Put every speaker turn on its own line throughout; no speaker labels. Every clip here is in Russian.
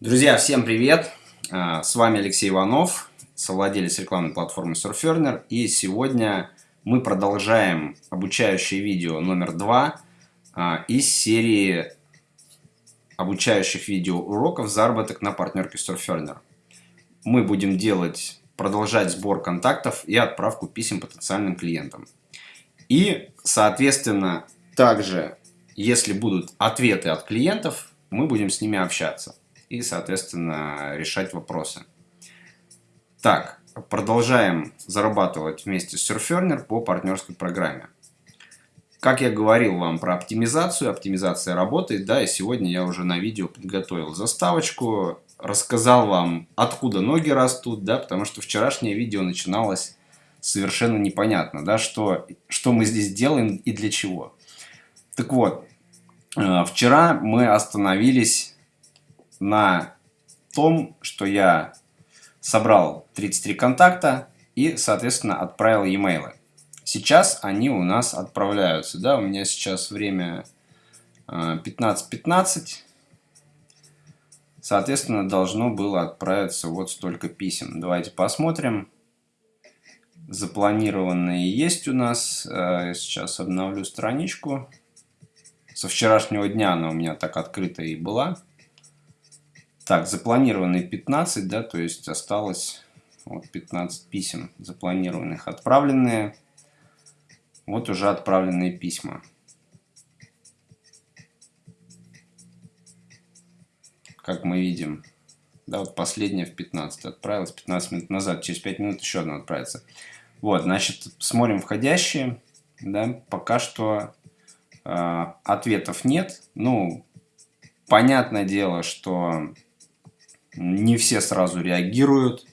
Друзья, всем привет! А, с вами Алексей Иванов, совладелец рекламной платформы Surferner. И сегодня мы продолжаем обучающее видео номер два а, из серии обучающих видео уроков «Заработок на партнерке Surferner». Мы будем делать, продолжать сбор контактов и отправку писем потенциальным клиентам. И, соответственно, также, если будут ответы от клиентов, мы будем с ними общаться и, соответственно, решать вопросы. Так, продолжаем зарабатывать вместе с Surferner по партнерской программе. Как я говорил вам про оптимизацию, оптимизация работает, да, и сегодня я уже на видео подготовил заставочку, рассказал вам, откуда ноги растут, да, потому что вчерашнее видео начиналось совершенно непонятно, да, что, что мы здесь делаем и для чего. Так вот, э, вчера мы остановились на том, что я собрал 33 контакта и, соответственно, отправил e-mail. Сейчас они у нас отправляются. Да, у меня сейчас время 15.15. .15. Соответственно, должно было отправиться вот столько писем. Давайте посмотрим. Запланированные есть у нас. Я сейчас обновлю страничку. Со вчерашнего дня она у меня так открыта и была. Так, запланированные 15, да, то есть осталось вот 15 писем запланированных. Отправленные, вот уже отправленные письма. Как мы видим, да, вот последняя в 15 отправилась, 15 минут назад, через 5 минут еще одна отправится. Вот, значит, смотрим входящие, да, пока что э, ответов нет. Ну, понятное дело, что не все сразу реагируют.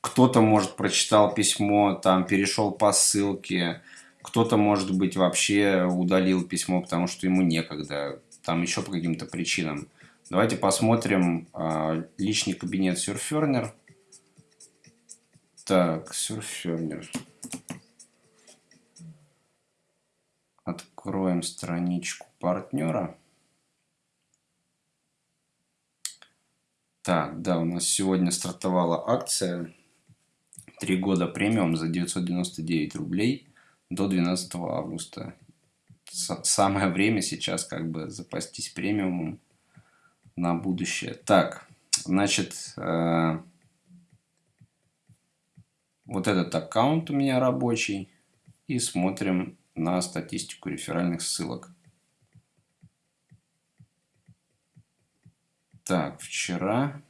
Кто-то, может, прочитал письмо, там перешел по ссылке. Кто-то, может быть, вообще удалил письмо, потому что ему некогда. Там еще по каким-то причинам. Давайте посмотрим э, личный кабинет Surferner. Так, Surferner. Откроем страничку партнера. Так, да, у нас сегодня стартовала акция. Три года премиум за 999 рублей до 12 августа. Самое время сейчас как бы запастись премиумом на будущее. Так, значит, э, вот этот аккаунт у меня рабочий. И смотрим на статистику реферальных ссылок. Так, вчера...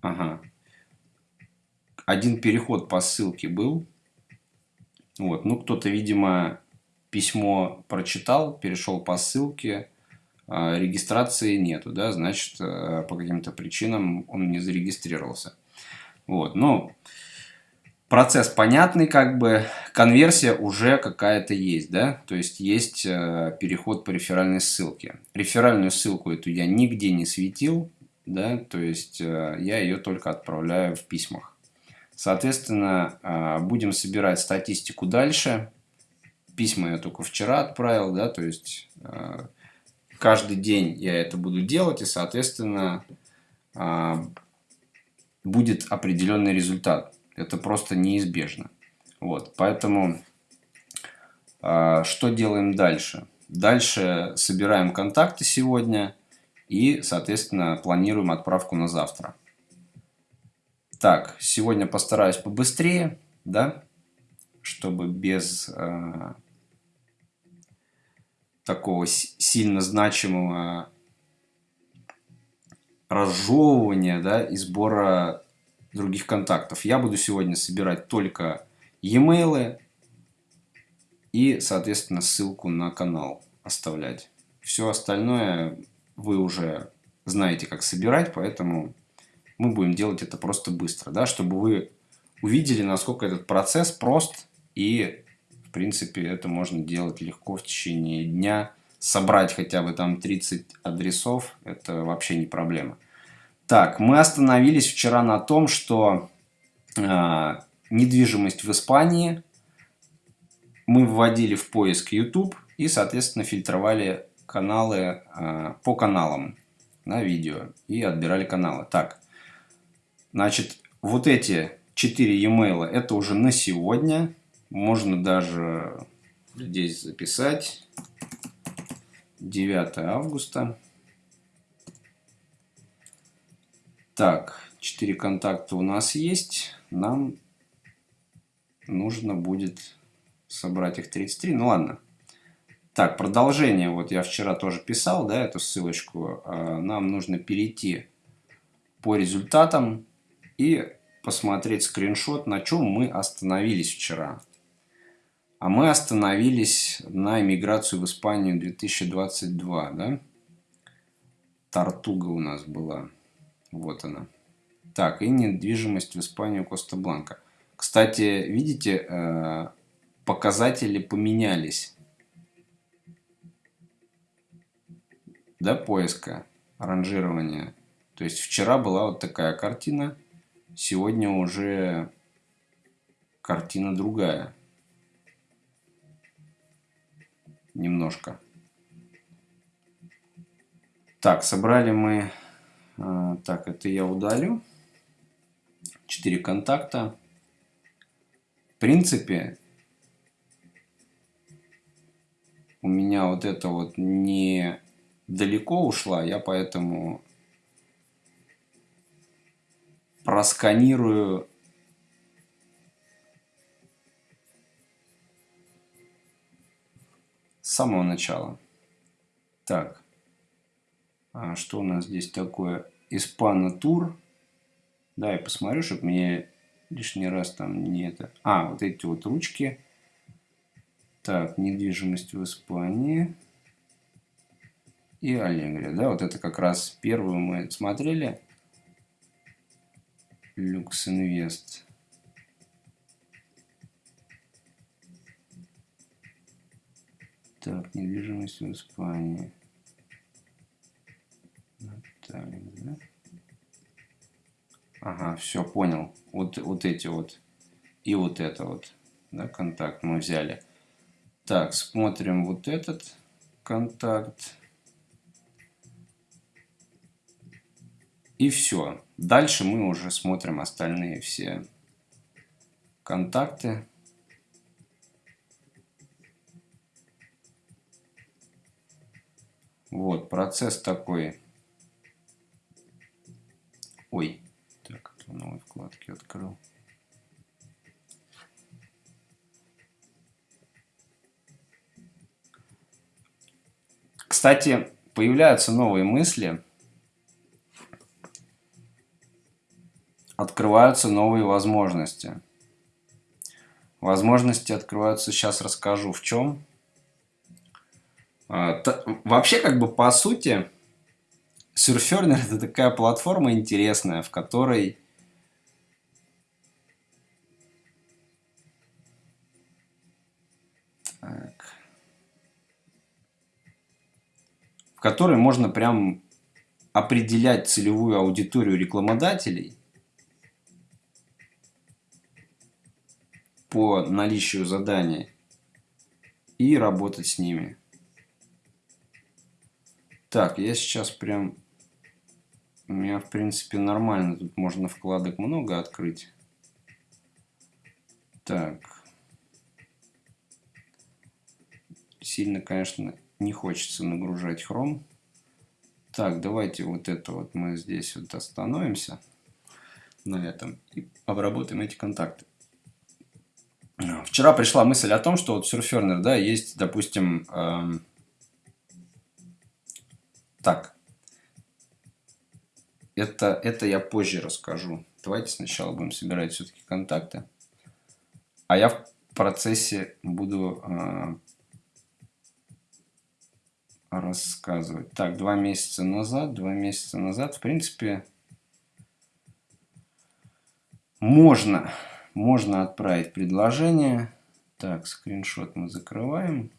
Ага. Один переход по ссылке был. Вот, ну кто-то, видимо, письмо прочитал, перешел по ссылке, а регистрации нету, да, значит, э, по каким-то причинам он не зарегистрировался. Вот, ну, процесс понятный, как бы конверсия уже какая-то есть, да, то есть есть э, переход по реферальной ссылке. Реферальную ссылку эту я нигде не светил, да, то есть э, я ее только отправляю в письмах. Соответственно, э, будем собирать статистику дальше. Письма я только вчера отправил, да, то есть э, каждый день я это буду делать, и, соответственно, э, будет определенный результат. Это просто неизбежно. Вот, поэтому э, что делаем дальше? Дальше собираем контакты сегодня и, соответственно, планируем отправку на завтра. Так, сегодня постараюсь побыстрее, да, чтобы без э, такого сильно значимого разжевывания, да, и сбора других контактов. Я буду сегодня собирать только e-mail и, соответственно, ссылку на канал оставлять. Все остальное вы уже знаете, как собирать, поэтому мы будем делать это просто быстро, да, чтобы вы увидели, насколько этот процесс прост и, в принципе, это можно делать легко в течение дня. Собрать хотя бы там 30 адресов, это вообще не проблема. Так, мы остановились вчера на том, что э, недвижимость в Испании мы вводили в поиск YouTube и, соответственно, фильтровали каналы э, по каналам на видео и отбирали каналы. Так, значит, вот эти 4 e-mail это уже на сегодня. Можно даже здесь записать. 9 августа. Так, 4 контакта у нас есть. Нам нужно будет собрать их 33. Ну ладно. Так, продолжение. Вот я вчера тоже писал, да, эту ссылочку. А, нам нужно перейти по результатам и посмотреть скриншот, на чем мы остановились вчера. А мы остановились на иммиграцию в Испанию 2022, да? Тартуга у нас была. Вот она. Так, и недвижимость в Испанию Коста-Бланка. Кстати, видите, э, показатели поменялись. Да, поиска, ранжирования. То есть вчера была вот такая картина, сегодня уже картина другая. Немножко. Так, собрали мы... Э, так, это я удалю. Четыре контакта принципе, у меня вот это вот не далеко ушла, я поэтому просканирую с самого начала. Так, а что у нас здесь такое? Испана тур. Да, я посмотрю, чтобы мне лишний раз там не это. А, вот эти вот ручки. Так, недвижимость в Испании. И Аллегрия, да, вот это как раз первую мы смотрели. Люкс Инвест. Так, недвижимость в Испании. Ага, все, понял. Вот, вот эти вот. И вот это вот. Да, контакт мы взяли. Так, смотрим вот этот контакт. И все. Дальше мы уже смотрим остальные все контакты. Вот, процесс такой. Ой, в новой вкладке открыл. Кстати, появляются новые мысли, открываются новые возможности. Возможности открываются, сейчас расскажу в чем. А, вообще, как бы по сути, Surferner это такая платформа интересная, в которой которой можно прям определять целевую аудиторию рекламодателей по наличию заданий и работать с ними. Так, я сейчас прям... У меня, в принципе, нормально. Тут можно вкладок много открыть. Так. Сильно, конечно, не хочется нагружать Chrome. Так, давайте вот это вот мы здесь вот остановимся на этом и обработаем эти контакты. Вчера пришла мысль о том, что вот Surferner, да, есть, допустим, эм, так, это, это я позже расскажу. Давайте сначала будем собирать все-таки контакты. А я в процессе буду э, рассказывать. Так, два месяца назад, два месяца назад, в принципе, можно, можно отправить предложение. Так, скриншот мы закрываем.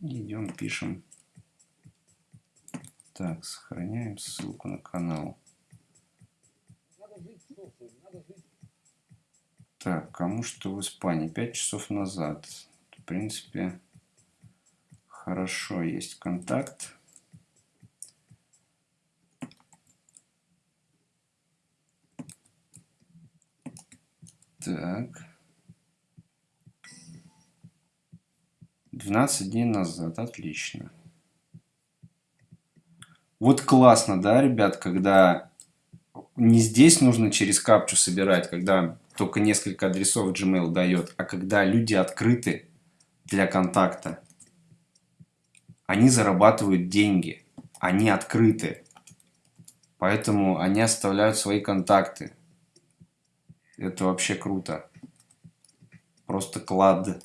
Идем, пишем. Так, сохраняем ссылку на канал. Так, кому что в Испании? Пять часов назад. В принципе, хорошо есть контакт. Так. 12 дней назад. Отлично. Вот классно, да, ребят, когда не здесь нужно через капчу собирать, когда только несколько адресов Gmail дает, а когда люди открыты для контакта. Они зарабатывают деньги, они открыты. Поэтому они оставляют свои контакты. Это вообще круто. Просто клад.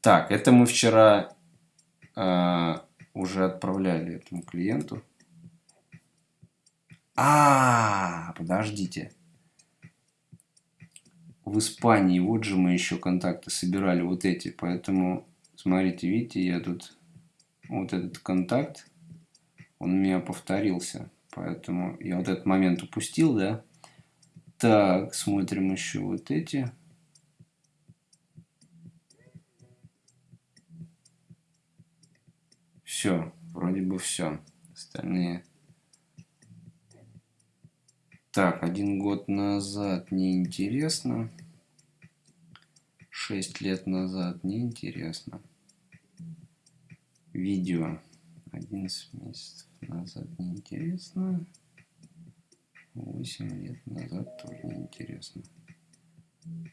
Так, это мы вчера э, уже отправляли этому клиенту. А, подождите. В Испании, вот же мы еще контакты собирали, вот эти. Поэтому, смотрите, видите, я тут вот этот контакт, он у меня повторился. Поэтому я вот этот момент упустил, да? Так, смотрим еще вот эти. Все, вроде бы все. Остальные... Так, один год назад неинтересно. Шесть лет назад неинтересно. Видео. 11 месяцев назад неинтересно. 8 лет назад тоже неинтересно.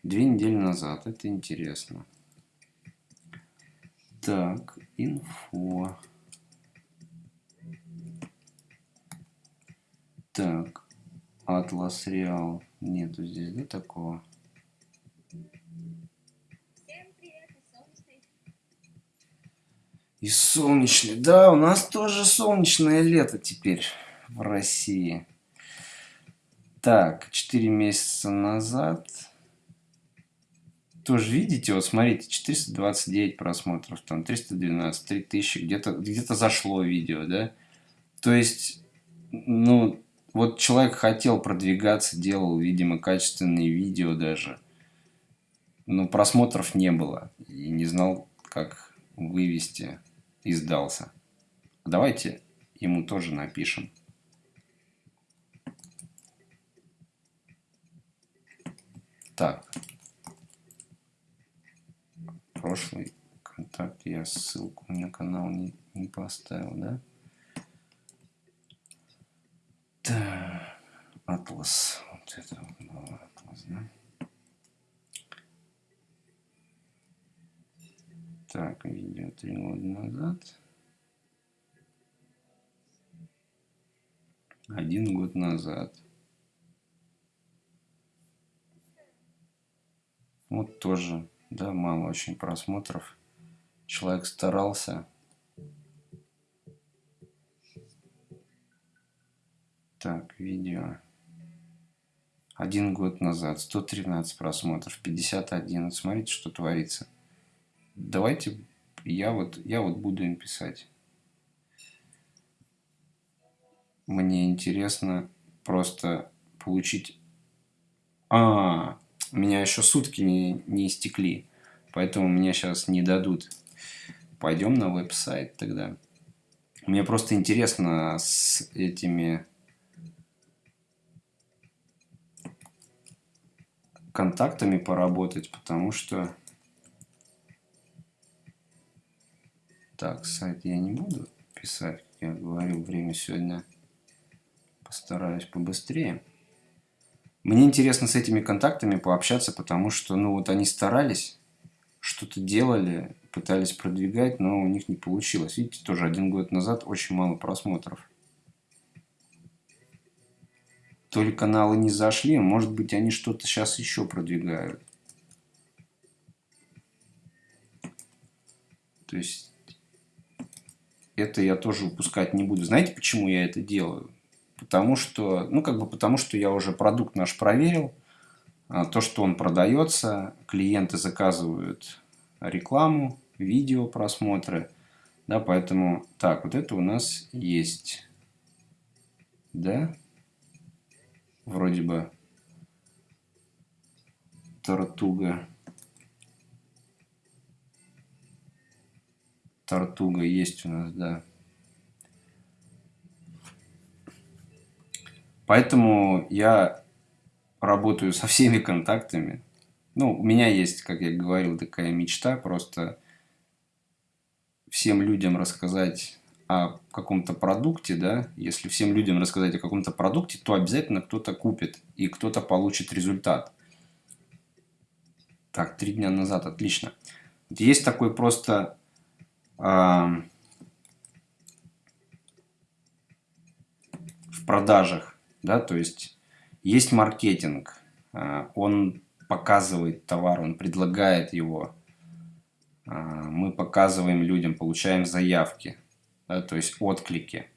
Две недели назад это интересно. Так, инфо. Так, Атлас Реал. Нету здесь, да, такого? И солнечный. Да, у нас тоже солнечное лето теперь в России. Так, 4 месяца назад. Тоже видите, вот смотрите, 429 просмотров, там 312, 3000, где-то где, -то, зашло видео, да? То есть, ну, вот человек хотел продвигаться, делал, видимо, качественные видео даже. Но просмотров не было. И не знал, как вывести и сдался. Давайте ему тоже напишем. Так. Прошлый контакт я ссылку на канал не, не поставил, да? Так. Атлас. Вот это вот Атлас, да? Так, видео три года назад. Один год назад. Вот тоже, да, мало очень просмотров. Человек старался. Так, видео. Один год назад, 113 просмотров, 51. Вот смотрите, что творится давайте я вот, я вот буду им писать. Мне интересно просто получить... А, у меня еще сутки не, не истекли, поэтому мне сейчас не дадут. Пойдем на веб-сайт тогда. Мне просто интересно с этими контактами поработать, потому что Так, сайт я не буду писать, как я говорил, время сегодня постараюсь побыстрее. Мне интересно с этими контактами пообщаться, потому что, ну, вот они старались, что-то делали, пытались продвигать, но у них не получилось. Видите, тоже один год назад очень мало просмотров. То ли каналы не зашли, может быть, они что-то сейчас еще продвигают. То есть это я тоже упускать не буду. Знаете, почему я это делаю? Потому что, ну, как бы потому, что я уже продукт наш проверил. А, то, что он продается, клиенты заказывают рекламу, видео просмотры. Да, поэтому, так, вот это у нас есть. Да? Вроде бы Тортуга. Тартуга есть у нас, да. Поэтому я работаю со всеми контактами. Ну, у меня есть, как я говорил, такая мечта просто всем людям рассказать о каком-то продукте, да, если всем людям рассказать о каком-то продукте, то обязательно кто-то купит и кто-то получит результат. Так, три дня назад, отлично. Есть такой просто э, в продажах, да, то есть есть маркетинг, э, он показывает товар, он предлагает его, э, мы показываем людям, получаем заявки, то есть отклики.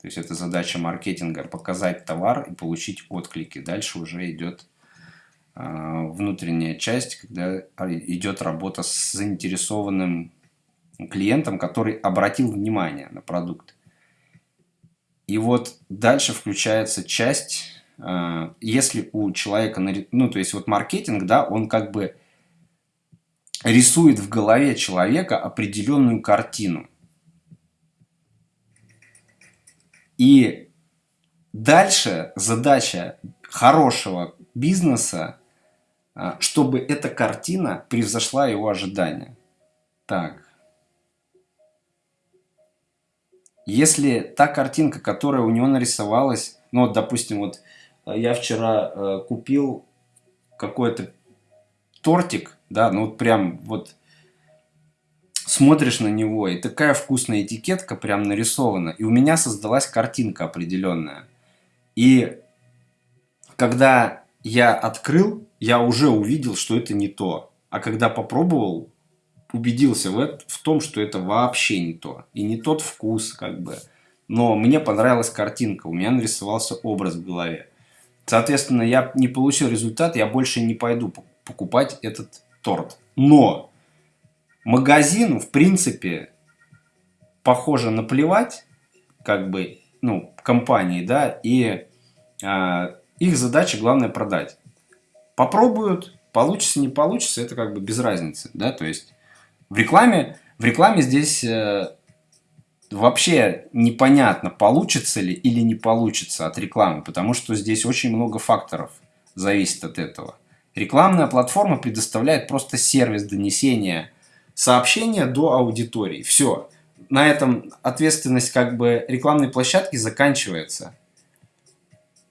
То есть это задача маркетинга показать товар и получить отклики. Дальше уже идет а, внутренняя часть, когда идет работа с заинтересованным клиентом, который обратил внимание на продукт. И вот дальше включается часть, а, если у человека, ну то есть вот маркетинг, да, он как бы рисует в голове человека определенную картину. И дальше задача хорошего бизнеса а, чтобы эта картина превзошла его ожидания. Так. Если та картинка, которая у него нарисовалась, ну вот, допустим, вот э, я вчера э, купил какой-то тортик, да, ну вот прям вот смотришь на него, и такая вкусная этикетка прям нарисована, и у меня создалась картинка определенная. И когда я открыл, я уже увидел, что это не то. А когда попробовал, убедился в, в том, что это вообще не то. И не тот вкус, как бы. Но мне понравилась картинка, у меня нарисовался образ в голове. Соответственно, я не получил результат, я больше не пойду покупать этот торт. Но магазину, в принципе, похоже наплевать, как бы, ну, компании, да, и э, их задача главное продать. Попробуют, получится, не получится, это как бы без разницы, да, то есть в рекламе, в рекламе здесь э, вообще непонятно, получится ли или не получится от рекламы, потому что здесь очень много факторов зависит от этого. Рекламная платформа предоставляет просто сервис донесения сообщения до аудитории. Все. На этом ответственность как бы рекламной площадки заканчивается.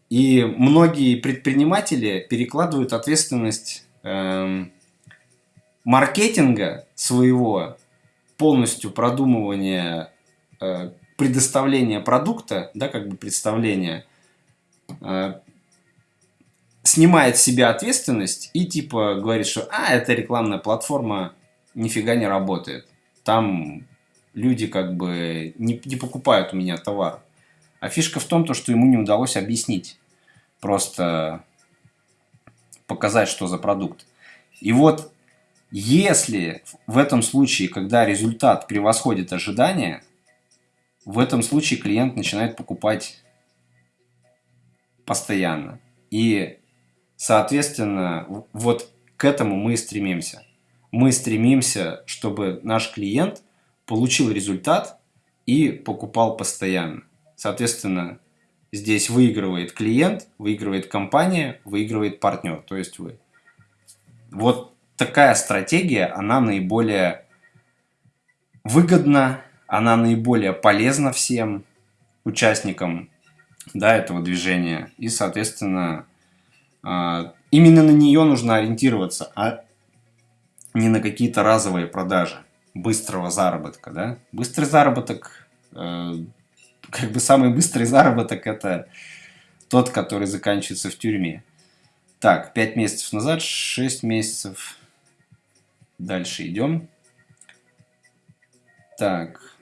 И многие предприниматели перекладывают ответственность эм, маркетинга своего, полностью продумывания, э, предоставления продукта, да, как бы представления, э, снимает с себя ответственность и типа говорит, что а, эта рекламная платформа нифига не работает. Там люди как бы не, не покупают у меня товар. А фишка в том, то, что ему не удалось объяснить. Просто показать, что за продукт. И вот если в этом случае, когда результат превосходит ожидания, в этом случае клиент начинает покупать постоянно. И, соответственно, вот к этому мы и стремимся. Мы стремимся, чтобы наш клиент получил результат и покупал постоянно. Соответственно, здесь выигрывает клиент, выигрывает компания, выигрывает партнер, то есть вы. Вот такая стратегия, она наиболее выгодна, она наиболее полезна всем участникам да, этого движения. И, соответственно, а, именно на нее нужно ориентироваться, а не на какие-то разовые продажи быстрого заработка. Да? Быстрый заработок э, как бы самый быстрый заработок это тот, который заканчивается в тюрьме. Так, 5 месяцев назад, 6 месяцев. Дальше идем. Так,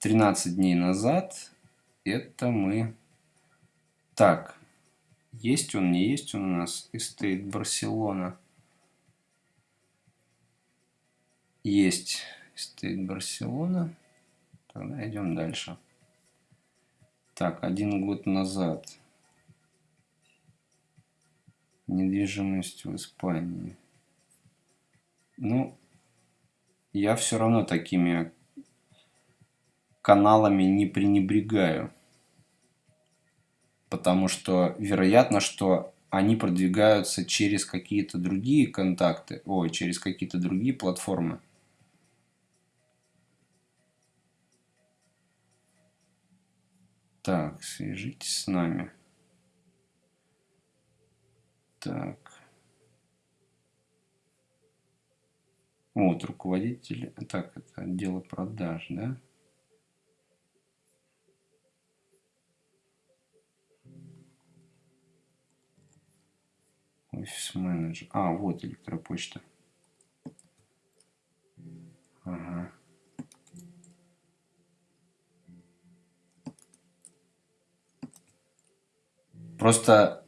13 дней назад это мы... Так, есть он, не есть он у нас, Estate Барселона. Есть Estate Барселона. Тогда идем дальше. Так, один год назад. Недвижимость в Испании. Ну, я все равно такими каналами не пренебрегаю. потому что вероятно, что они продвигаются через какие-то другие контакты, ой, через какие-то другие платформы. Так, свяжитесь с нами. Так. Вот, руководитель, так, это отдела продаж, да? Офис менеджер. А, вот электропочта. Ага. Просто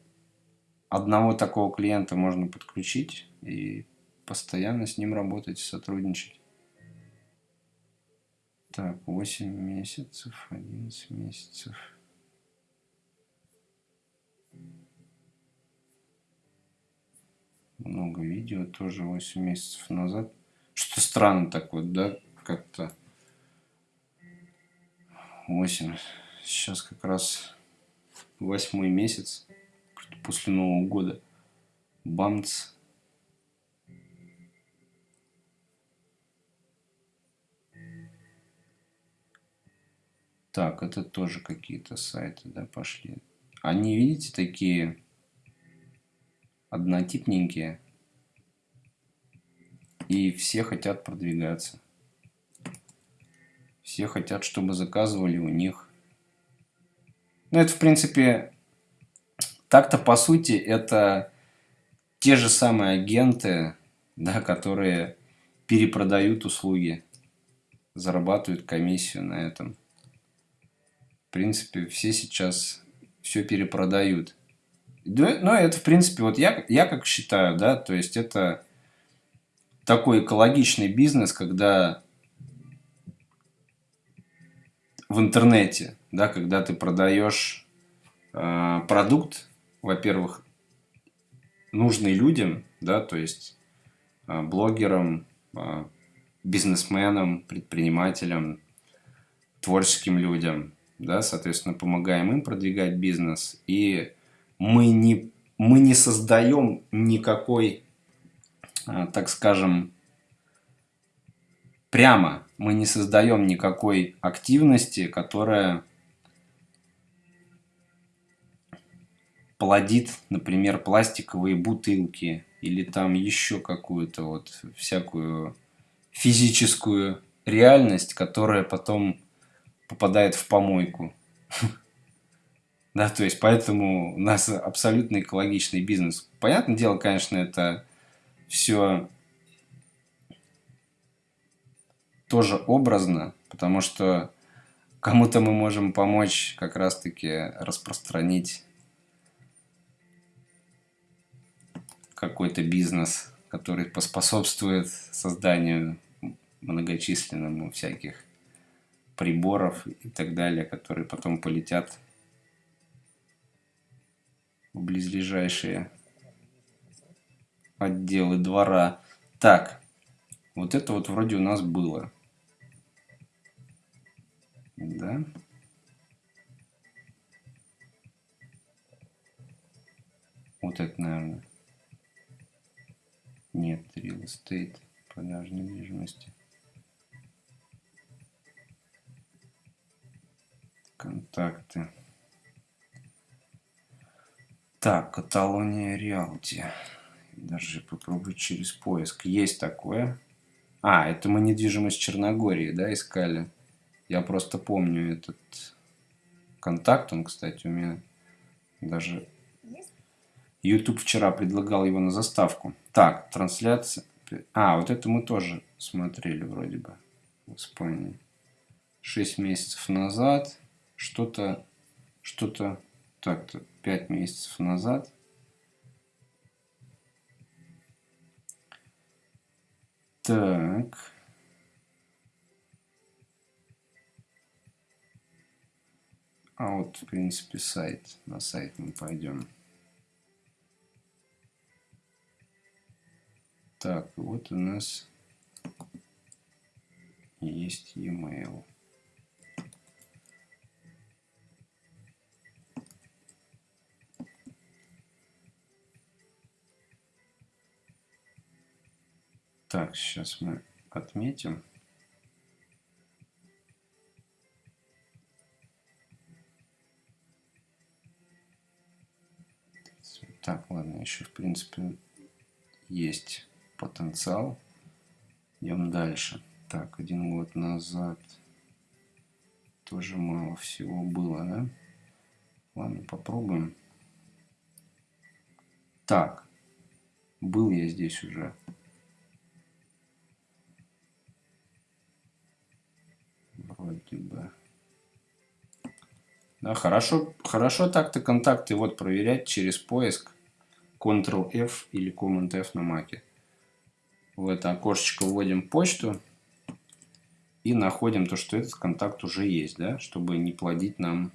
одного такого клиента можно подключить и постоянно с ним работать, сотрудничать. Так, 8 месяцев, 11 месяцев. Много видео, тоже 8 месяцев назад. Что странно так вот, да, как-то. 8. Сейчас как раз восьмой месяц после Нового года. Бамц. Так, это тоже какие-то сайты, да, пошли. Они, видите, такие однотипненькие. И все хотят продвигаться. Все хотят, чтобы заказывали у них. Ну, это, в принципе, так-то, по сути, это те же самые агенты, да, которые перепродают услуги, зарабатывают комиссию на этом. В принципе, все сейчас все перепродают. Да, ну, это, в принципе, вот я, я как считаю, да, то есть это такой экологичный бизнес, когда в интернете, да, когда ты продаешь э, продукт, во-первых, нужный людям, да, то есть э, блогерам, э, бизнесменам, предпринимателям, творческим людям, да, соответственно, помогаем им продвигать бизнес, и мы не, мы не создаем никакой, э, так скажем, прямо мы не создаем никакой активности, которая плодит, например, пластиковые бутылки или там еще какую-то вот всякую физическую реальность, которая потом попадает в помойку. Да, то есть поэтому у нас абсолютно экологичный бизнес. Понятное дело, конечно, это все тоже образно, потому что кому-то мы можем помочь как раз-таки распространить какой-то бизнес, который поспособствует созданию многочисленному всяких приборов и так далее, которые потом полетят в близлежащие отделы двора. Так, вот это вот вроде у нас было. Да. Вот это, наверное. Нет, real estate, продажа недвижимости. Контакты. Так, Каталония Реалти. Даже попробую через поиск. Есть такое. А, это мы недвижимость Черногории, да, искали. Я просто помню этот контакт. Он, кстати, у меня даже YouTube вчера предлагал его на заставку. Так, трансляция. А, вот это мы тоже смотрели вроде бы в Испании. Шесть месяцев назад. Что-то, что-то, так-то, пять месяцев назад. Так. А вот, в принципе, сайт. На сайт мы пойдем. Так, вот у нас есть e-mail. Так, сейчас мы отметим. Так, ладно, еще в принципе есть потенциал. Идем дальше. Так, один год назад тоже мало всего было, да? Ладно, попробуем. Так, был я здесь уже. Вроде бы. Да, хорошо, хорошо так-то контакты вот проверять через поиск Ctrl-F или Command-F на маке. В это окошечко вводим почту и находим то, что этот контакт уже есть, да, чтобы не плодить нам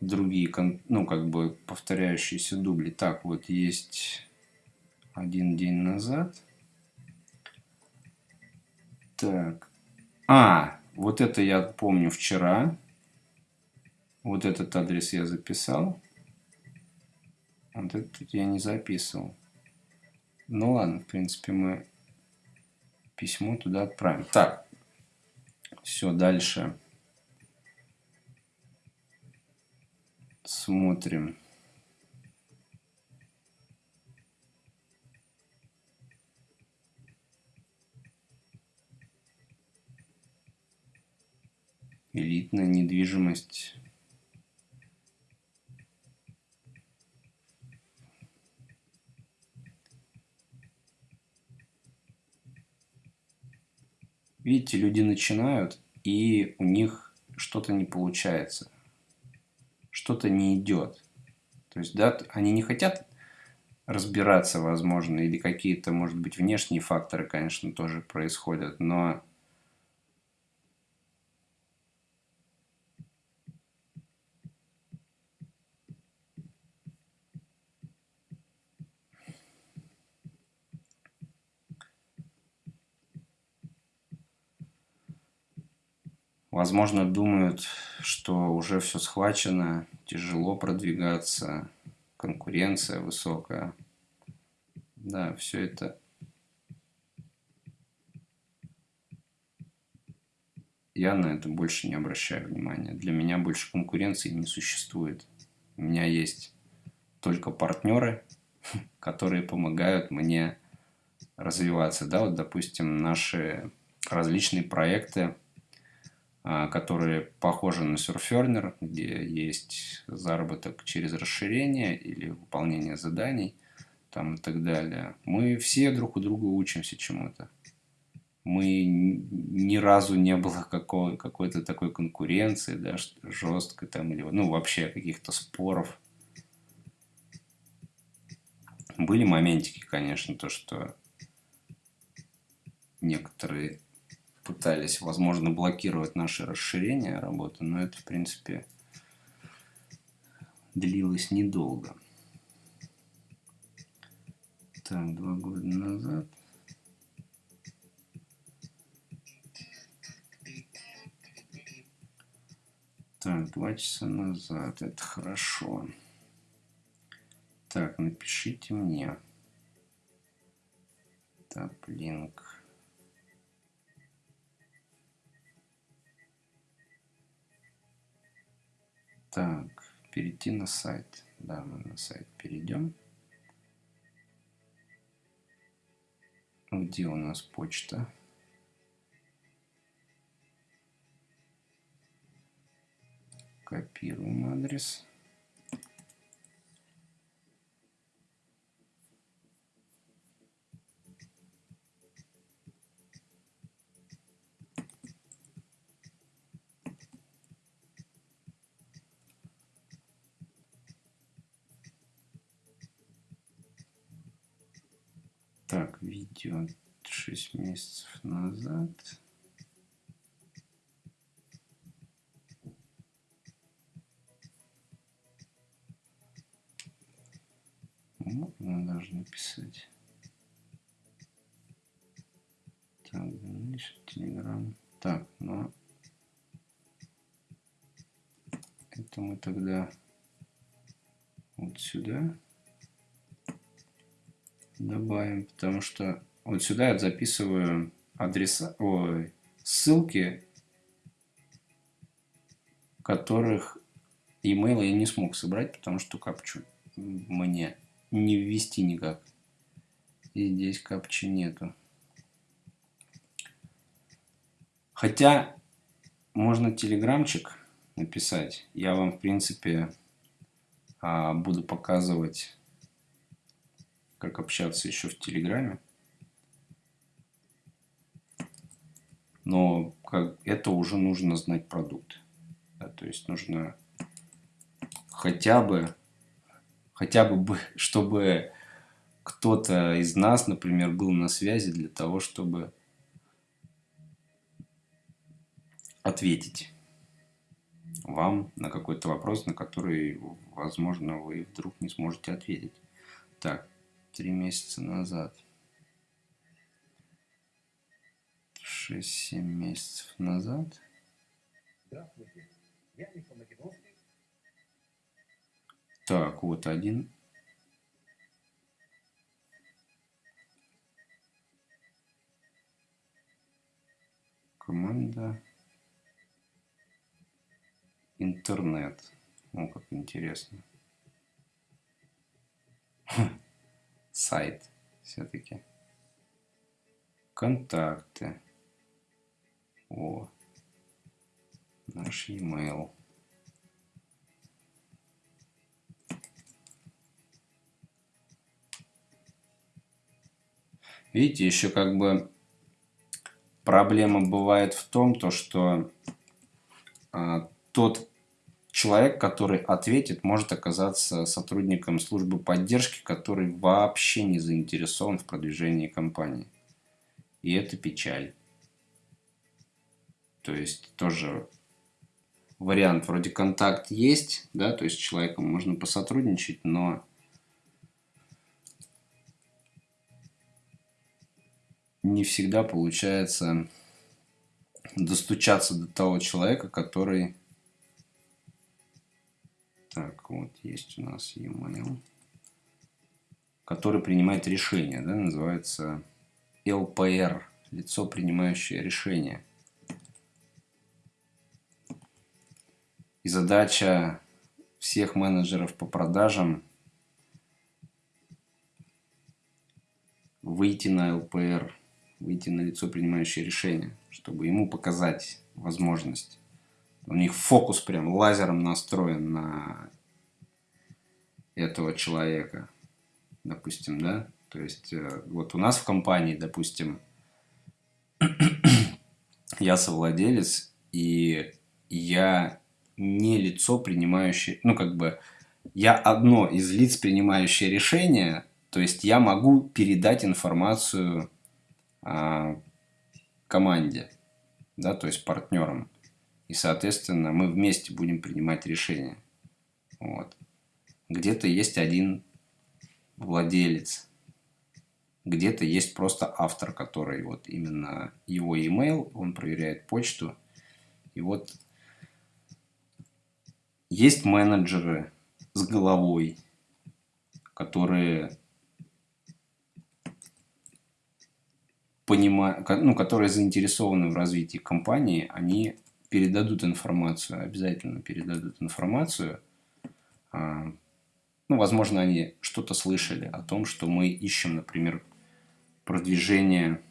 другие, ну, как бы повторяющиеся дубли. Так, вот есть один день назад. Так. А, вот это я помню вчера. Вот этот адрес я записал. Вот этот я не записывал. Ну ладно, в принципе, мы письмо туда отправим. Так, все, дальше. Смотрим. Элитная недвижимость Видите, люди начинают, и у них что-то не получается. Что-то не идет. То есть, да, они не хотят разбираться, возможно, или какие-то, может быть, внешние факторы, конечно, тоже происходят, но Возможно, думают, что уже все схвачено, тяжело продвигаться, конкуренция высокая. Да, все это я на это больше не обращаю внимания. Для меня больше конкуренции не существует. У меня есть только партнеры, которые помогают мне развиваться. Да, вот, допустим, наши различные проекты которые похожи на Surferner, где есть заработок через расширение или выполнение заданий там и так далее. Мы все друг у друга учимся чему-то. Мы ни разу не было какой- какой-то такой конкуренции, да, жесткой там, или, ну, вообще каких-то споров. Были моментики, конечно, то, что некоторые пытались, возможно, блокировать наши расширения работы, но это, в принципе, длилось недолго. Так, два года назад. Так, два часа назад. Это хорошо. Так, напишите мне. Так, Так, перейти на сайт. Да, мы на сайт перейдем. Где у нас почта? Копируем адрес. Видео 6 месяцев назад. Можно даже написать. Так, дальше Телеграм. Так, ну это мы тогда вот сюда. добавим, потому что вот сюда я записываю адреса, ой, ссылки, которых email я не смог собрать, потому что капчу мне не ввести никак. И здесь капчи нету. Хотя можно телеграмчик написать. Я вам, в принципе, а, буду показывать, как общаться еще в Телеграме. Но как, это уже нужно знать продукт. Да, то есть нужно хотя бы, хотя бы, чтобы кто-то из нас, например, был на связи для того, чтобы ответить вам на какой-то вопрос, на который, возможно, вы вдруг не сможете ответить. Так, три месяца назад. 6-7 месяцев назад. Так, вот один. Команда интернет. О, как интересно. Сайт все-таки. Контакты. О, наш e-mail. Видите, еще как бы проблема бывает в том, то, что а, тот человек, который ответит, может оказаться сотрудником службы поддержки, который вообще не заинтересован в продвижении компании. И это печаль. То есть тоже вариант вроде контакт есть, да, то есть с человеком можно посотрудничать, но не всегда получается достучаться до того человека, который так, вот есть у нас e-mail, который принимает решение, да, называется LPR, лицо, принимающее решение. И задача всех менеджеров по продажам выйти на LPR, выйти на лицо, принимающее решение, чтобы ему показать возможность у них фокус прям лазером настроен на этого человека, допустим, да. То есть э, вот у нас в компании, допустим, я совладелец, и я не лицо, принимающее, ну как бы, я одно из лиц, принимающее решение, то есть я могу передать информацию а, команде, да, то есть партнерам. И, соответственно, мы вместе будем принимать решения. Вот. Где-то есть один владелец, где-то есть просто автор, который вот именно его email, он проверяет почту. И вот есть менеджеры с головой, которые понимают, ну, которые заинтересованы в развитии компании, они передадут информацию, обязательно передадут информацию. А, ну, возможно, они что-то слышали о том, что мы ищем, например, продвижение...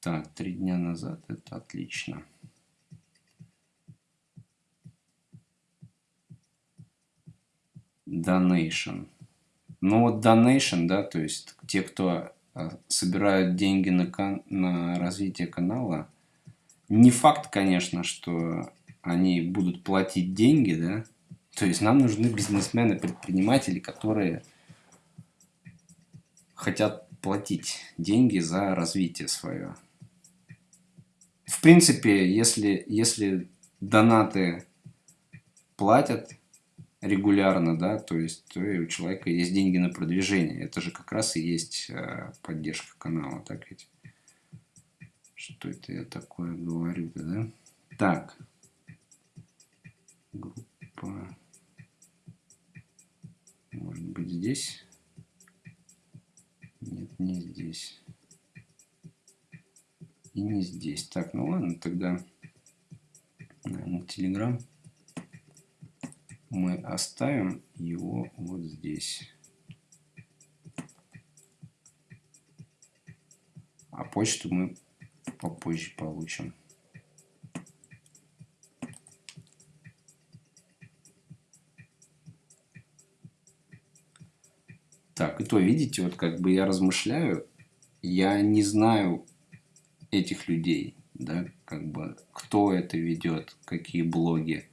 Так, три дня назад, это отлично. Donation. Ну вот donation, да, то есть те, кто а, собирают деньги на, на развитие канала, не факт, конечно, что они будут платить деньги, да. То есть нам нужны бизнесмены, предприниматели, которые хотят платить деньги за развитие свое. В принципе, если, если донаты платят регулярно, да, то есть то и у человека есть деньги на продвижение. Это же как раз и есть э, поддержка канала, так ведь? Что это я такое говорю да? Так. Группа. Может быть здесь. не здесь. И не здесь. Так, ну ладно, тогда, наверное, Telegram мы оставим его вот здесь. А почту мы попозже получим. Так, и то, видите, вот как бы я размышляю, я не знаю этих людей, да, как бы, кто это ведет, какие блоги,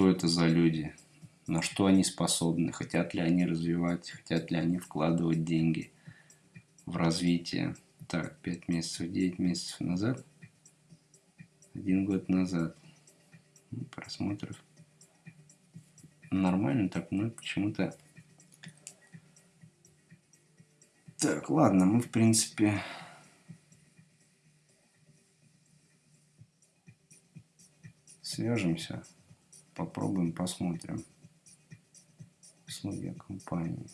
что это за люди, на что они способны, хотят ли они развивать, хотят ли они вкладывать деньги в развитие. Так, 5 месяцев, 9 месяцев назад, один год назад, просмотров. Нормально так, мы почему-то... Так, ладно, мы, в принципе... Свяжемся, попробуем, посмотрим. Условия компании.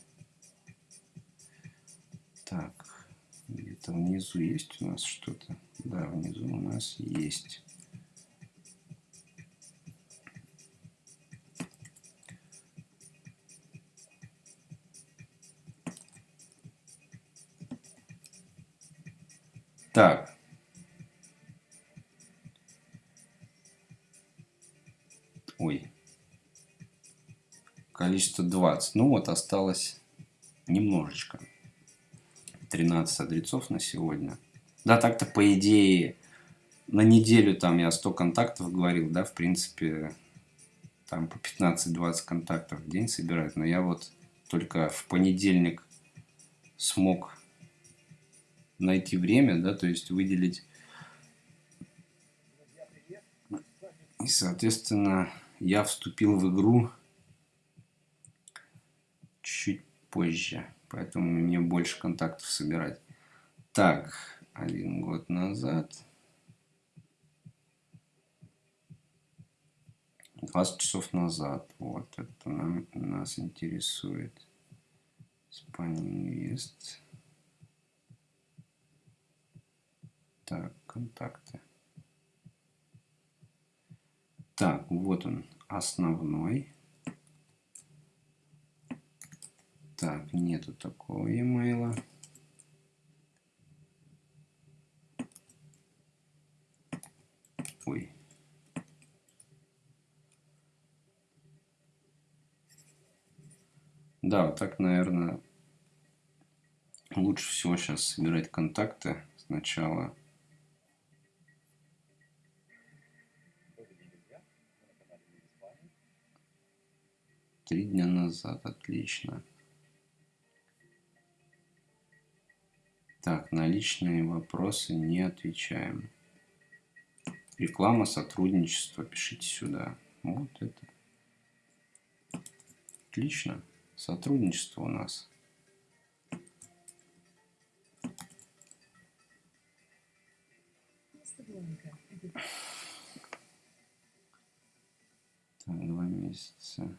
Так, где-то внизу есть у нас что-то? Да, внизу у нас есть. Количество 20. Ну вот, осталось немножечко. 13 адресов на сегодня. Да, так-то по идее на неделю там я 100 контактов говорил, да, в принципе, там по 15-20 контактов в день собирать. Но я вот только в понедельник смог найти время, да, то есть выделить. И, соответственно, я вступил в игру позже, поэтому мне больше контактов собирать. Так, один год назад. 20 часов назад. Вот это нам, нас интересует. Инвест. Так, контакты. Так, вот он, основной. Так, нету такого e-mail. Ой. Да, вот так, наверное, лучше всего сейчас собирать контакты сначала. Три дня назад, отлично. Так, на личные вопросы не отвечаем. Реклама, сотрудничество, пишите сюда. Вот это. Отлично. Сотрудничество у нас. Так, два месяца.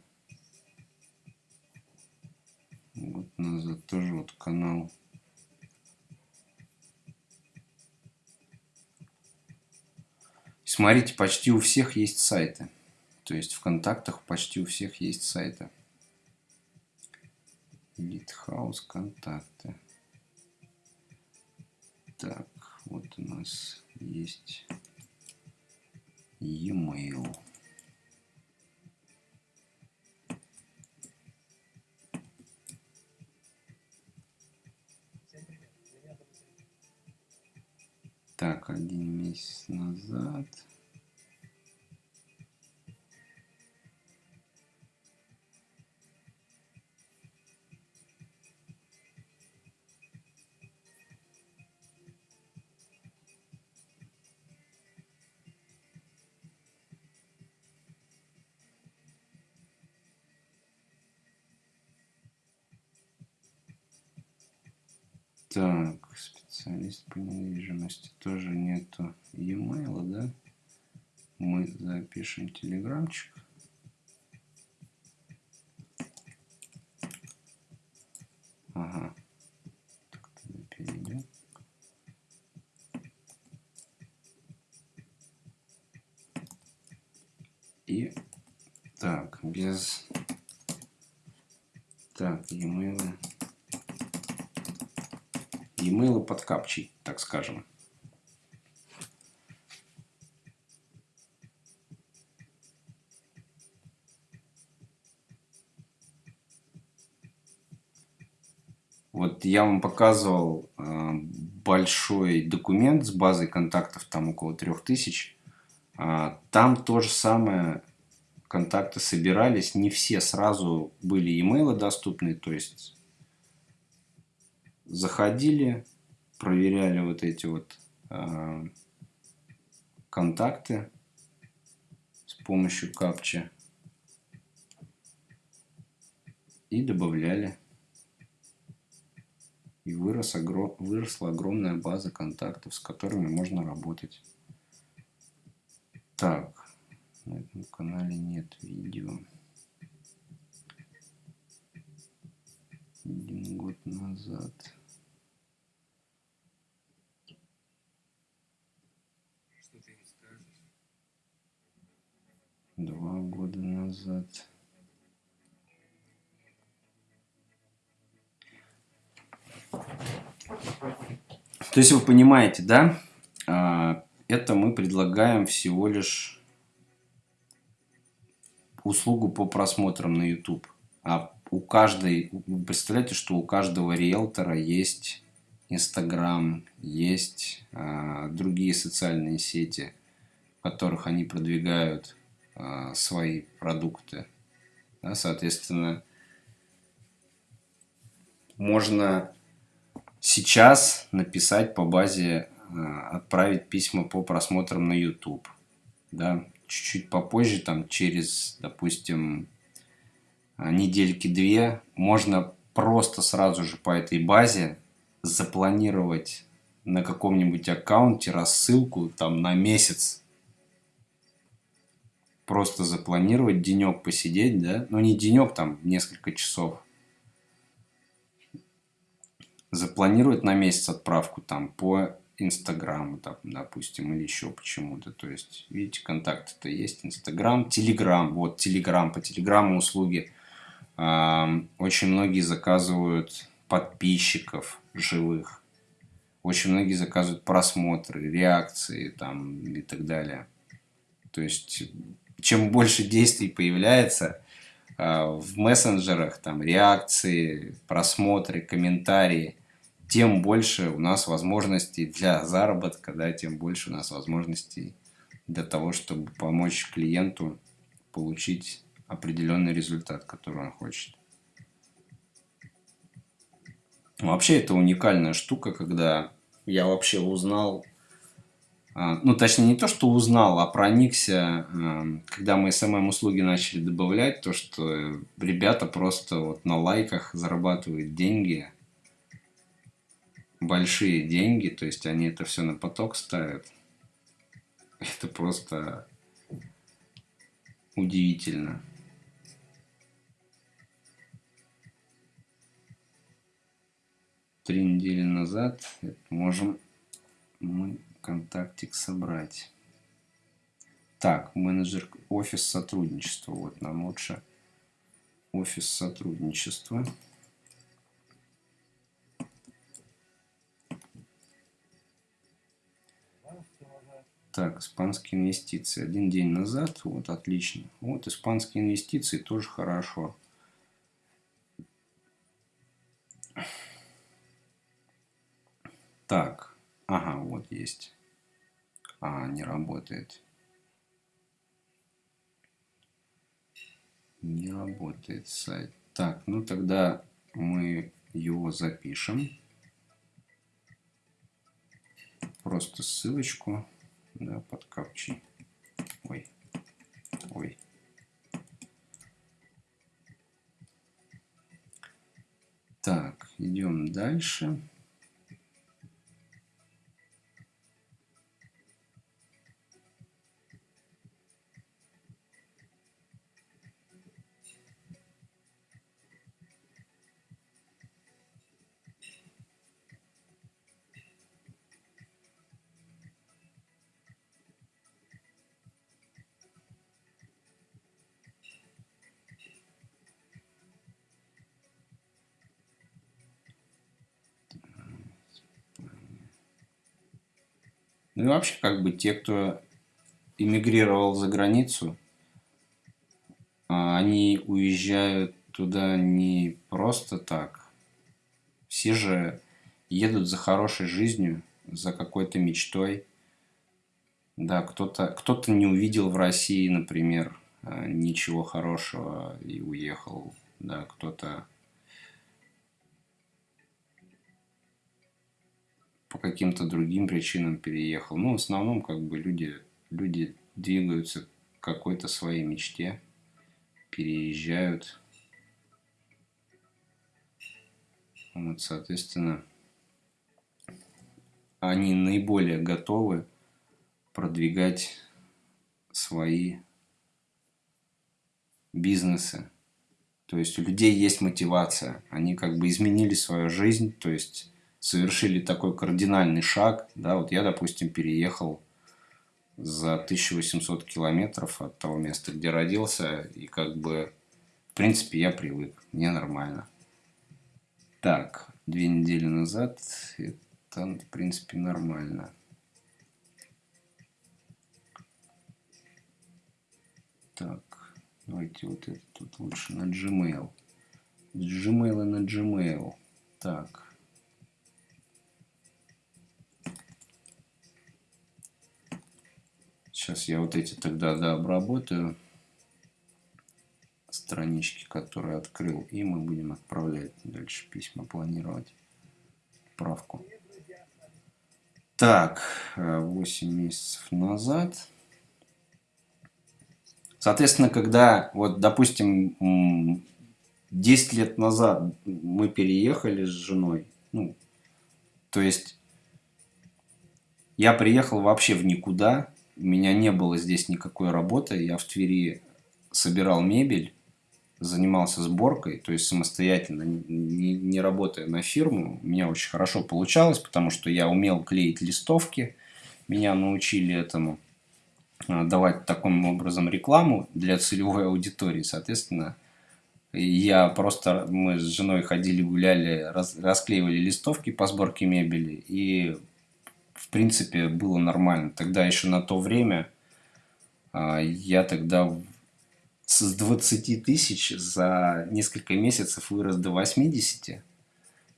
Год назад тоже вот канал. Смотрите, почти у всех есть сайты. То есть в контактах почти у всех есть сайты. Литхаус, контакты. Так, вот у нас есть e-mail. Так, один месяц назад. Так, специалист по недвижимости тоже нету e-mail, да? Мы запишем телеграмчик. Ага. Так, тогда перейдем. И так, без так, e-mail E-mail под капчей, так скажем. Вот я вам показывал э, большой документ с базой контактов, там около 3000. Э, там то же самое, контакты собирались, не все сразу были имейлы доступны, то есть заходили, проверяли вот эти вот э, контакты с помощью капча и добавляли и вырос, огром, выросла огромная база контактов, с которыми можно работать. Так, на этом канале нет видео. Один год назад. Два года назад. То есть вы понимаете, да? А, это мы предлагаем всего лишь услугу по просмотрам на YouTube. А у каждой, вы представляете, что у каждого риэлтора есть Инстаграм, есть а, другие социальные сети, в которых они продвигают а, свои продукты. Да, соответственно, можно сейчас написать по базе, э, отправить письма по просмотрам на YouTube. Да? Чуть-чуть попозже, там через, допустим, э, недельки-две, можно просто сразу же по этой базе запланировать на каком-нибудь аккаунте рассылку там на месяц. Просто запланировать, денек посидеть, да? Ну, не денек, там, несколько часов запланировать на месяц отправку там по Инстаграму, допустим, или еще почему-то. То есть, видите, контакты-то есть. Инстаграм, Телеграм. Вот, Телеграм. По Телеграму услуги очень многие заказывают подписчиков живых. Очень многие заказывают просмотры, реакции там и так далее. То есть, чем больше действий появляется э, в мессенджерах, там реакции, просмотры, комментарии – тем больше у нас возможностей для заработка, да, тем больше у нас возможностей для того, чтобы помочь клиенту получить определенный результат, который он хочет. Вообще это уникальная штука, когда я вообще узнал, а, ну точнее не то, что узнал, а проникся, а, когда мы SMM-услуги начали добавлять, то, что ребята просто вот на лайках зарабатывают деньги – большие деньги, то есть они это все на поток ставят. Это просто удивительно. Три недели назад можем мы контактик собрать. Так, менеджер офис сотрудничества. Вот нам лучше офис сотрудничества. Так, испанские инвестиции. Один день назад. Вот, отлично. Вот, испанские инвестиции тоже хорошо. Так. Ага, вот есть. А, не работает. Не работает сайт. Так, ну тогда мы его запишем. Просто ссылочку да, под капчей. Ой, ой. Так, идем дальше. Ну и вообще, как бы те, кто эмигрировал за границу, а, они уезжают туда не просто так. Все же едут за хорошей жизнью, за какой-то мечтой. Да, кто-то кто, -то, не увидел в России, например, а, ничего хорошего и уехал. Да, кто-то по каким-то другим причинам переехал. Ну, в основном, как бы люди, люди двигаются к какой-то своей мечте, переезжают. Вот, соответственно, они наиболее готовы продвигать свои бизнесы. То есть у людей есть мотивация. Они как бы изменили свою жизнь, то есть совершили такой кардинальный шаг. Да, вот я, допустим, переехал за 1800 километров от того места, где родился, и как бы, в принципе, я привык, мне нормально. Так, две недели назад это, в принципе, нормально. Так, давайте вот это тут лучше на Gmail. Gmail и на Gmail. Так. Сейчас я вот эти тогда да, обработаю странички, которые открыл, и мы будем отправлять дальше письма, планировать правку. Так, 8 месяцев назад. Соответственно, когда, вот, допустим, 10 лет назад мы переехали с женой, ну, то есть я приехал вообще в никуда, у меня не было здесь никакой работы, я в Твери собирал мебель, занимался сборкой, то есть самостоятельно, не, не работая на фирму. У меня очень хорошо получалось, потому что я умел клеить листовки, меня научили этому а, давать таким образом рекламу для целевой аудитории. Соответственно, я просто, мы с женой ходили, гуляли, раз, расклеивали листовки по сборке мебели, и в принципе, было нормально. Тогда еще на то время а, я тогда с 20 тысяч за несколько месяцев вырос до 80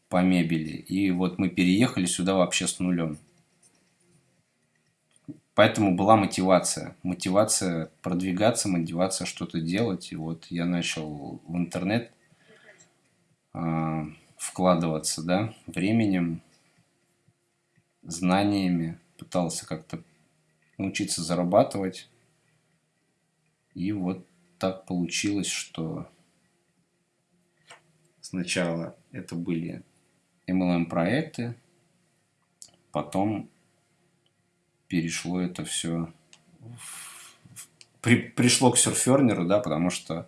по мебели. И вот мы переехали сюда вообще с нулем. Поэтому была мотивация. Мотивация продвигаться, мотивация что-то делать. И вот я начал в интернет э, вкладываться, да, временем, знаниями, пытался как-то научиться зарабатывать. И вот так получилось, что сначала это были MLM-проекты, потом перешло это все при, пришло к серфернеру, да, потому что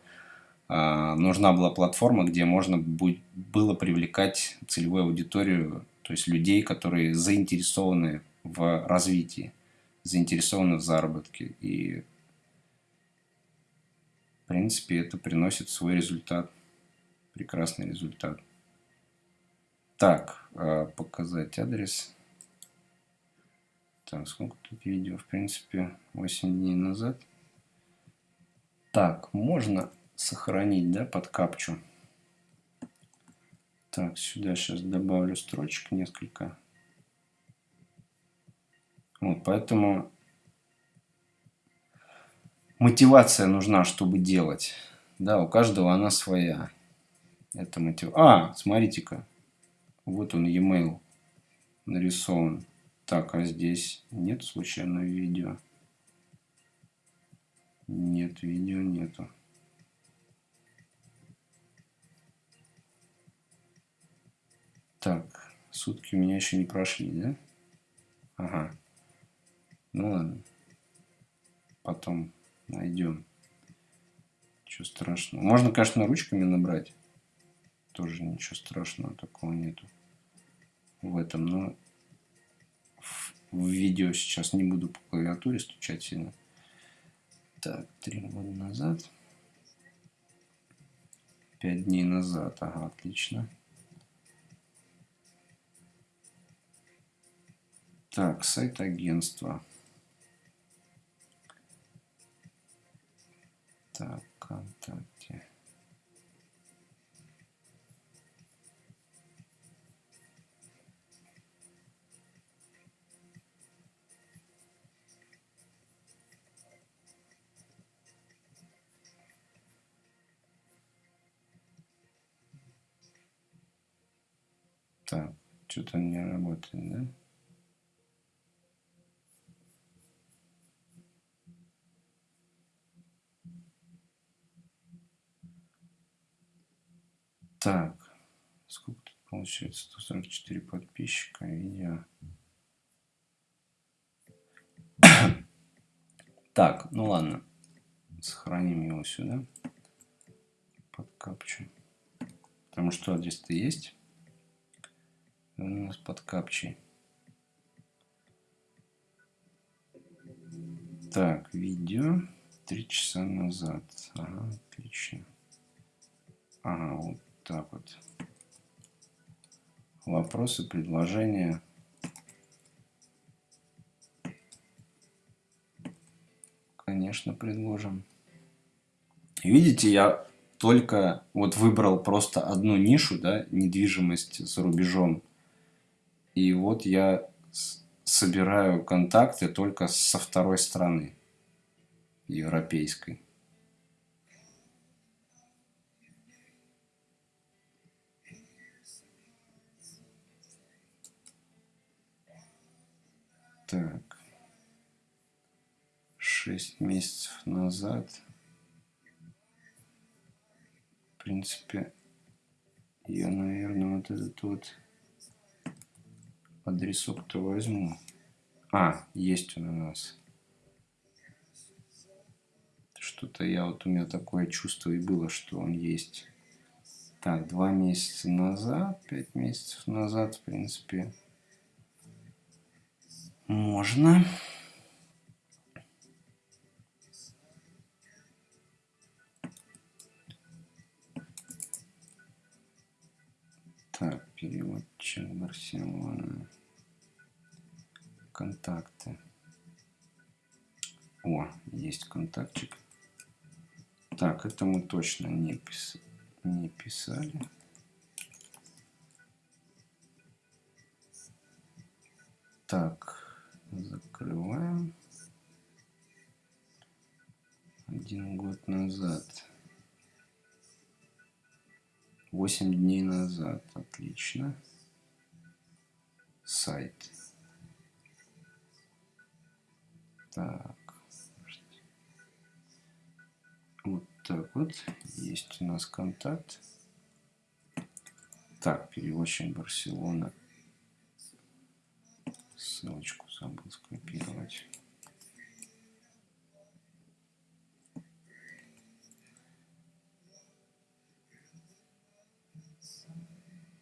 э, нужна была платформа, где можно будь, было привлекать целевую аудиторию то есть людей, которые заинтересованы в развитии, заинтересованы в заработке. И, в принципе, это приносит свой результат, прекрасный результат. Так, а, показать адрес. Так, сколько тут видео? В принципе, 8 дней назад. Так, можно сохранить, да, под капчу. Так, сюда сейчас добавлю строчек несколько. Вот, поэтому мотивация нужна, чтобы делать. Да, у каждого она своя. Это мотив... А, смотрите-ка. Вот он, e-mail нарисован. Так, а здесь нет случайно видео? Нет, видео нету. Так, сутки у меня еще не прошли, да? Ага. Ну ладно. Потом найдем. Ничего страшного. Можно, конечно, ручками набрать. Тоже ничего страшного такого нету в этом. Но в видео сейчас не буду по клавиатуре стучать сильно. Так, три года назад. Пять дней назад. Ага, отлично. Так, сайт агентства. Так, ВКонтакте. Так, что-то не работает, да? Так, сколько тут получается? 144 подписчика, видео. Так, ну ладно. Сохраним его сюда. Под капчу. Потому что здесь-то есть. У нас под капчей. Так, видео. Три часа назад. Ага, отлично. Ага, вот так вот. Вопросы, предложения. Конечно, предложим. Видите, я только вот выбрал просто одну нишу, да, недвижимость за рубежом. И вот я собираю контакты только со второй страны, европейской. Так. Шесть месяцев назад. В принципе, я, наверное, вот этот вот адресок-то возьму. А, есть он у нас. Что-то я вот у меня такое чувство и было, что он есть. Так, два месяца назад, пять месяцев назад, в принципе, можно. Так, переводчик Барселона. Контакты. О, есть контактчик. Так, это мы точно не, пис... не писали. Так, закрываем. Один год назад. Восемь дней назад. Отлично. Сайт. Так. Вот так вот. Есть у нас контакт. Так, переводчик Барселона. Ссылочку забыл скопировать.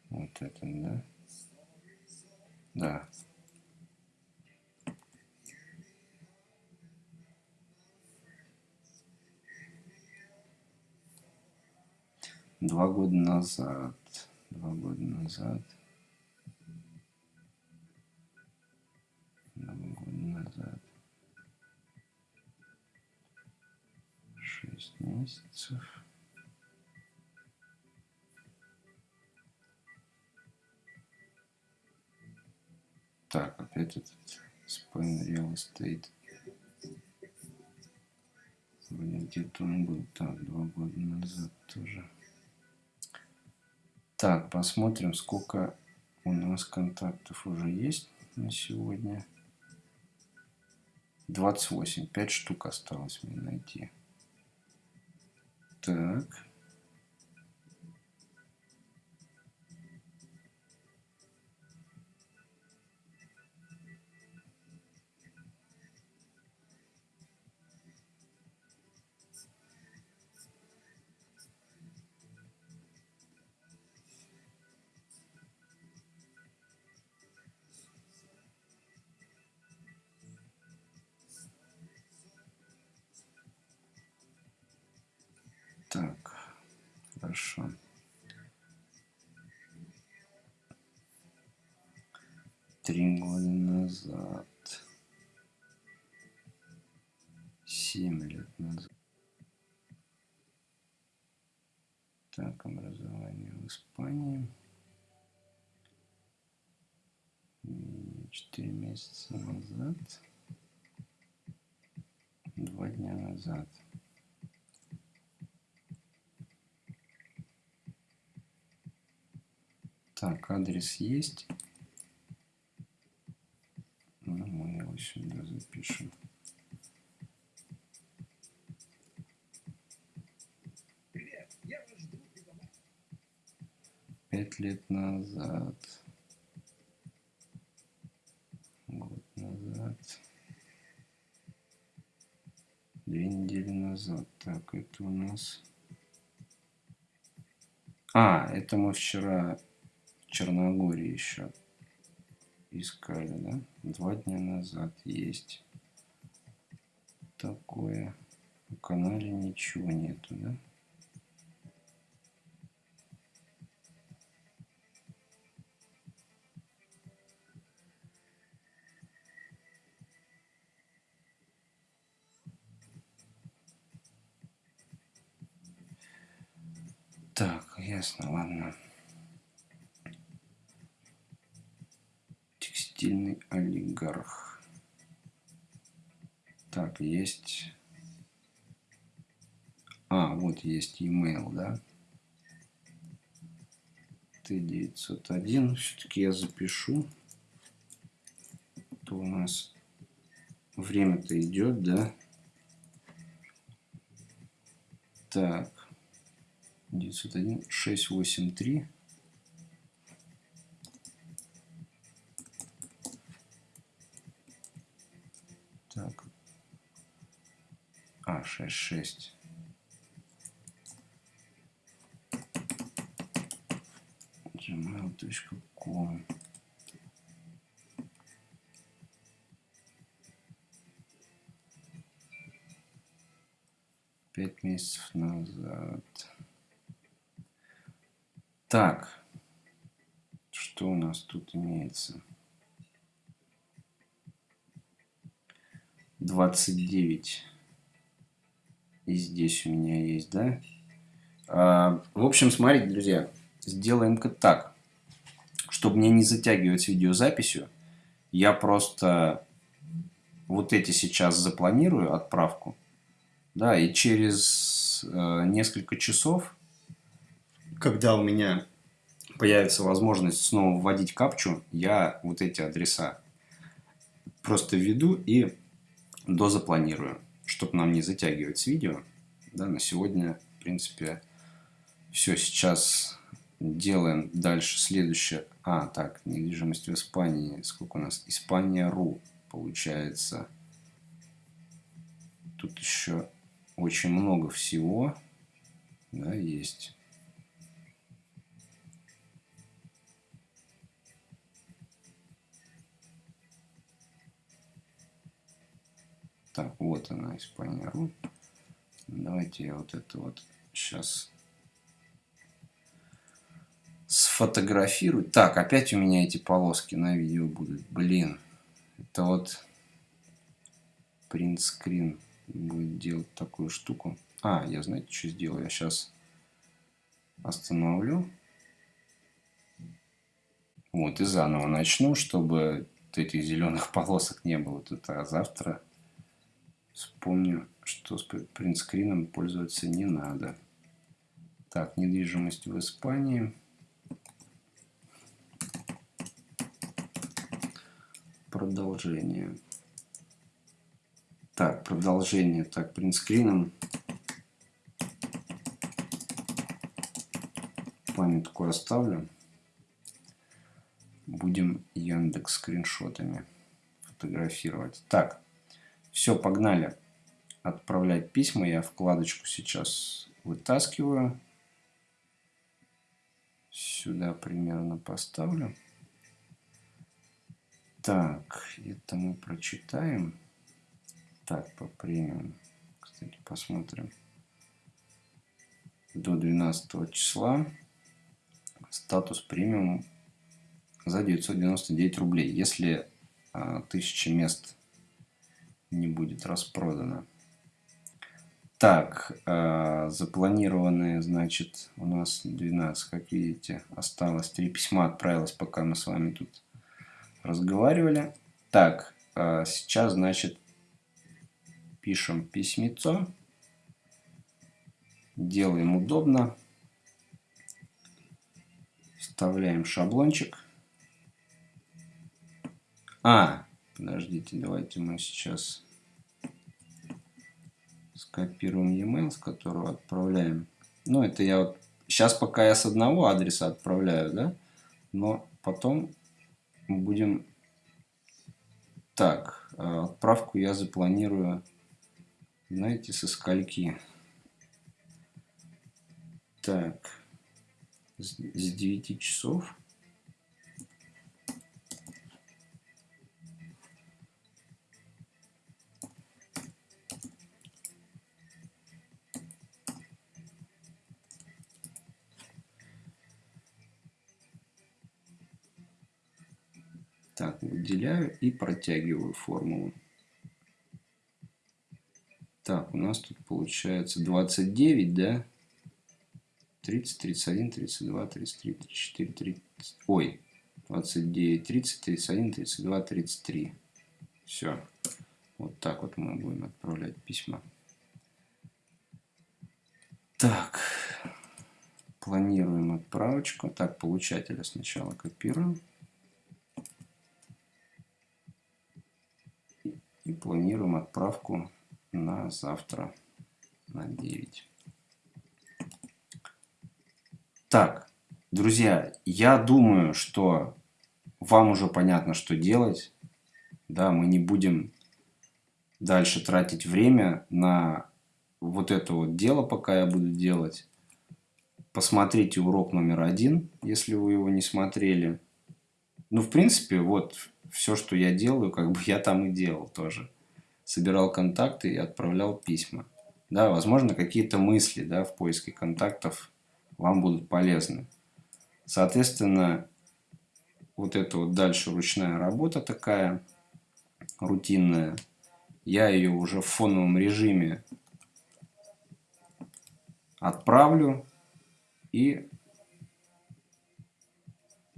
Вот это, да? Да. Два года назад. Два года назад. Шесть месяцев. Так, опять этот Spain Real Estate. Вроде где-то он был. Так, два года назад тоже. Так, посмотрим, сколько у нас контактов уже есть на сегодня. 28. 5 штук осталось мне найти. Так. Так, 4 месяца назад. Два дня назад. Так, адрес есть. Ну, мы его сюда запишем. Пять лет назад. Год назад. Две недели назад. Так, это у нас... А, это мы вчера Черногории еще искали, да? Два дня назад есть такое. На канале ничего нету, да? Ясно, ладно. Текстильный олигарх. Так, есть... А, вот есть email, да? Т901. Все-таки я запишу. То у нас время-то идет, да? Так. 901 683 так. А 66 gmail.com пять месяцев назад так, что у нас тут имеется? 29. И здесь у меня есть, да? А, в общем, смотрите, друзья, сделаем-ка так. Чтобы мне не затягивать видеозаписью, я просто вот эти сейчас запланирую отправку. Да, и через э, несколько часов когда у меня появится возможность снова вводить капчу, я вот эти адреса просто введу и дозапланирую, чтобы нам не затягивать с видео. Да, на сегодня, в принципе, все. Сейчас делаем дальше следующее. А, так, недвижимость в Испании. Сколько у нас? Испания.ру получается. Тут еще очень много всего да, есть. Так, вот она, Испания.ру. Давайте я вот это вот сейчас сфотографирую. Так, опять у меня эти полоски на видео будут. Блин, это вот принтскрин будет делать такую штуку. А, я знаете, что сделаю? Я сейчас остановлю. Вот, и заново начну, чтобы этих зеленых полосок не было тут. А завтра Вспомню, что с принтскрином пользоваться не надо. Так, недвижимость в Испании. Продолжение. Так, продолжение. Так, принтскрином. Памятку оставлю. Будем Яндекс скриншотами фотографировать. Так, все, погнали. Отправлять письма. Я вкладочку сейчас вытаскиваю. Сюда примерно поставлю. Так, это мы прочитаем. Так, по премиум. Кстати, посмотрим. До 12 числа статус премиум за 999 рублей. Если а, тысячи мест не будет распродано. Так, э, запланированные, значит, у нас 12, как видите, осталось. Три письма отправилось, пока мы с вами тут разговаривали. Так, э, сейчас, значит, пишем письмецо. Делаем удобно. Вставляем шаблончик. А, подождите, давайте мы сейчас скопируем e-mail, с которого отправляем. Ну, это я вот... Сейчас пока я с одного адреса отправляю, да? Но потом будем... Так, а, отправку я запланирую, знаете, со скольки? Так, с 9 часов. Выделяю и протягиваю формулу. Так, у нас тут получается 29, да? 30, 31, 32, 33, 34, 30. Ой, 29, 30, 31, 32, 33. Все. Вот так вот мы будем отправлять письма. Так. Планируем отправочку. Так, получателя сначала копируем. И планируем отправку на завтра на 9. Так, друзья, я думаю, что вам уже понятно, что делать. Да, мы не будем дальше тратить время на вот это вот дело, пока я буду делать. Посмотрите урок номер один, если вы его не смотрели. Ну, в принципе, вот все, что я делаю, как бы я там и делал тоже. Собирал контакты и отправлял письма. Да, возможно, какие-то мысли да, в поиске контактов вам будут полезны. Соответственно, вот это вот дальше ручная работа такая, рутинная. Я ее уже в фоновом режиме отправлю и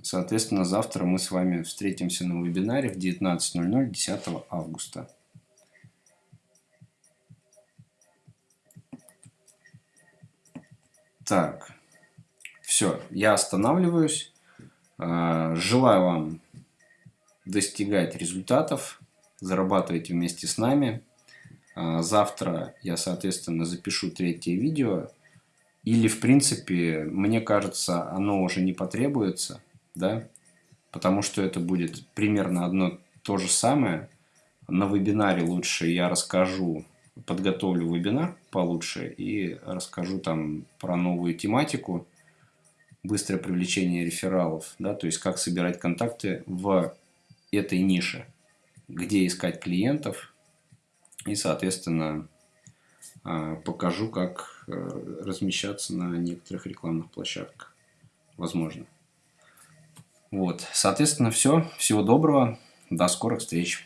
Соответственно, завтра мы с вами встретимся на вебинаре в 19.00 10 августа. Так, все, я останавливаюсь. А, желаю вам достигать результатов. Зарабатывайте вместе с нами. А, завтра я, соответственно, запишу третье видео. Или, в принципе, мне кажется, оно уже не потребуется да, потому что это будет примерно одно то же самое. На вебинаре лучше я расскажу, подготовлю вебинар получше и расскажу там про новую тематику, быстрое привлечение рефералов, да, то есть как собирать контакты в этой нише, где искать клиентов и, соответственно, а, покажу, как э, размещаться на некоторых рекламных площадках. Возможно. Вот, соответственно, все. Всего доброго. До скорых встреч.